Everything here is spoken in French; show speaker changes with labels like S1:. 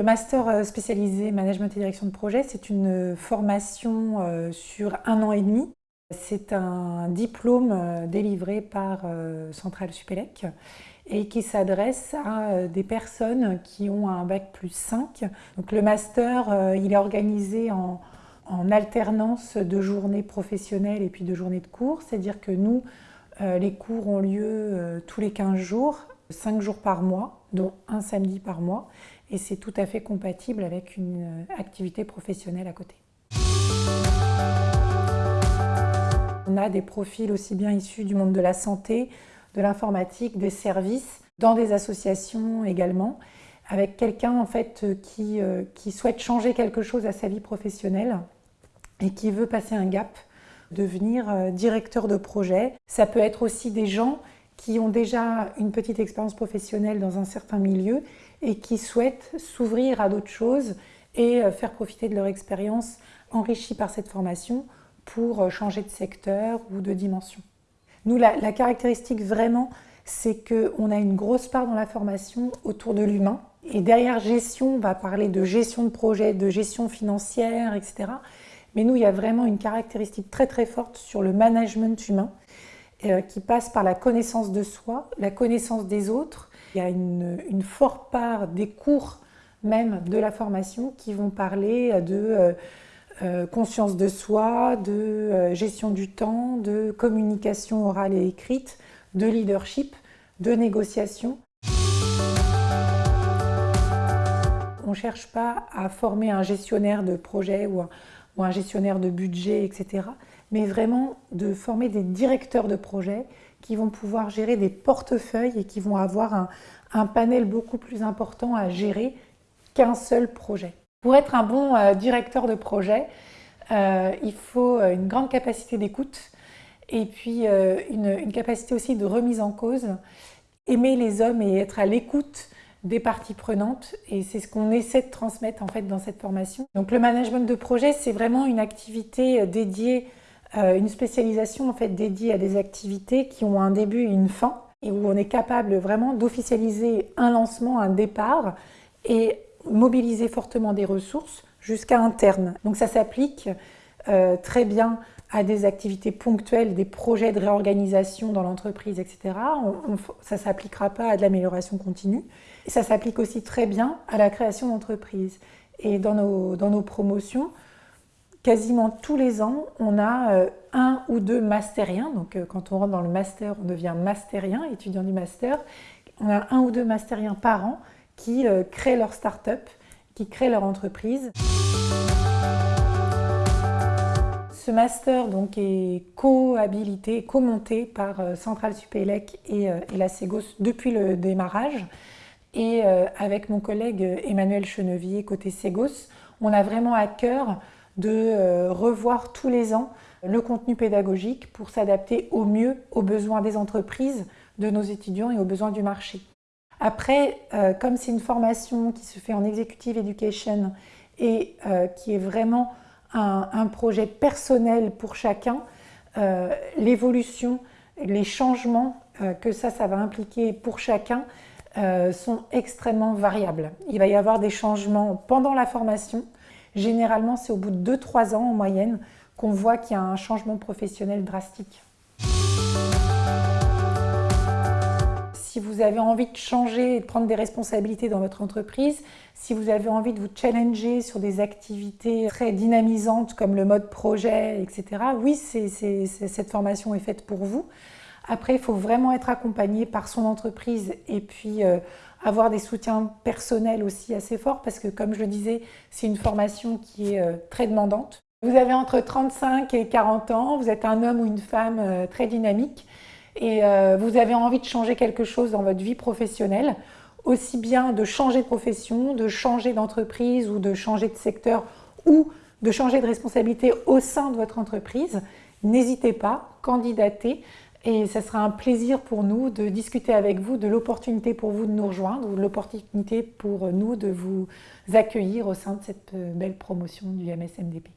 S1: Le master spécialisé management et direction de projet, c'est une formation sur un an et demi. C'est un diplôme délivré par Centrale Supélec et qui s'adresse à des personnes qui ont un bac plus 5. Donc le master, il est organisé en, alternance de journées professionnelles et puis de journées de cours. C'est-à-dire que nous, euh, les cours ont lieu euh, tous les 15 jours, 5 jours par mois, dont un samedi par mois. Et c'est tout à fait compatible avec une euh, activité professionnelle à côté. On a des profils aussi bien issus du monde de la santé, de l'informatique, des services, dans des associations également, avec quelqu'un en fait qui, qui souhaite changer quelque chose à sa vie professionnelle et qui veut passer un gap, devenir euh, directeur de projet. Ça peut être aussi des gens qui ont déjà une petite expérience professionnelle dans un certain milieu et qui souhaitent s'ouvrir à d'autres choses et euh, faire profiter de leur expérience enrichie par cette formation pour euh, changer de secteur ou de dimension. Nous, la, la caractéristique vraiment, c'est qu'on a une grosse part dans la formation autour de l'humain. Et derrière gestion, on va parler de gestion de projet, de gestion financière, etc. Mais nous, il y a vraiment une caractéristique très très forte sur le management humain euh, qui passe par la connaissance de soi, la connaissance des autres. Il y a une, forte part des cours même de la formation qui vont parler de euh, euh, conscience de soi, de gestion du temps, de communication orale et écrite, de leadership, de négociation. On ne cherche pas à former un gestionnaire de projet ou un, ou un gestionnaire de budget, etc. Mais vraiment de former des directeurs de projet qui vont pouvoir gérer des portefeuilles et qui vont avoir un, panel beaucoup plus important à gérer qu'un seul projet. Pour être un bon euh, directeur de projet, euh, il faut euh, une grande capacité d'écoute et puis une, une, capacité aussi de remise en cause, aimer les hommes et être à l'écoute des parties prenantes et c'est ce qu'on essaie de transmettre en fait dans cette formation. Donc le management de projet, c'est vraiment une activité dédiée, une spécialisation en fait dédiée à des activités qui ont un début et une fin et où on est capable vraiment d'officialiser un lancement, un départ et mobiliser fortement des ressources jusqu'à un terme. Donc ça s'applique euh, très bien à des activités ponctuelles, des projets de réorganisation dans l'entreprise, etc. ça ne s'appliquera pas à de l'amélioration continue. Ça s'applique aussi très bien à la création d'entreprises. Et dans nos, dans nos promotions, quasiment tous les ans, on a euh, un ou deux mastériens. Donc euh, quand on rentre dans le master, on devient masterien, étudiant du master. On a un ou deux mastériens par an qui euh, créent leur start-up, qui créent leur entreprise. Ce master donc, est co-habilité, co-monté par Centrale Supélec et, et la Ségos depuis le démarrage. Et avec mon collègue Emmanuel Chenevier, côté Ségos, on a vraiment à cœur de euh, revoir tous les ans le contenu pédagogique pour s'adapter au mieux aux besoins des entreprises, de nos étudiants et aux besoins du marché. Après, euh, comme c'est une formation qui se fait en Executive Education et qui est vraiment un, projet personnel pour chacun, l'évolution, les changements que ça, va impliquer pour chacun euh, sont extrêmement variables. Il va y avoir des changements pendant la formation. Généralement, c'est au bout de 2-3 ans en moyenne qu'on voit qu'il y a un changement professionnel drastique. Si vous avez envie de changer et de prendre des responsabilités dans votre entreprise, si vous avez envie de vous challenger sur des activités très dynamisantes comme le mode projet, etc., oui, cette formation est faite pour vous. Après, il faut vraiment être accompagné par son entreprise et puis euh, avoir des soutiens personnels aussi assez forts parce que, comme je le disais, c'est une formation qui est euh, très demandante. Vous avez entre 35 et 40 ans, vous êtes un homme ou une femme euh, très dynamique et vous avez envie de changer quelque chose dans votre vie professionnelle, aussi bien de changer de profession, de changer d'entreprise ou de changer de secteur ou de changer de responsabilité au sein de votre entreprise, n'hésitez pas, candidatez. Et ce sera un plaisir pour nous de discuter avec vous de l'opportunité pour vous de nous rejoindre ou de l'opportunité pour nous de vous accueillir au sein de cette belle promotion du MSMDP.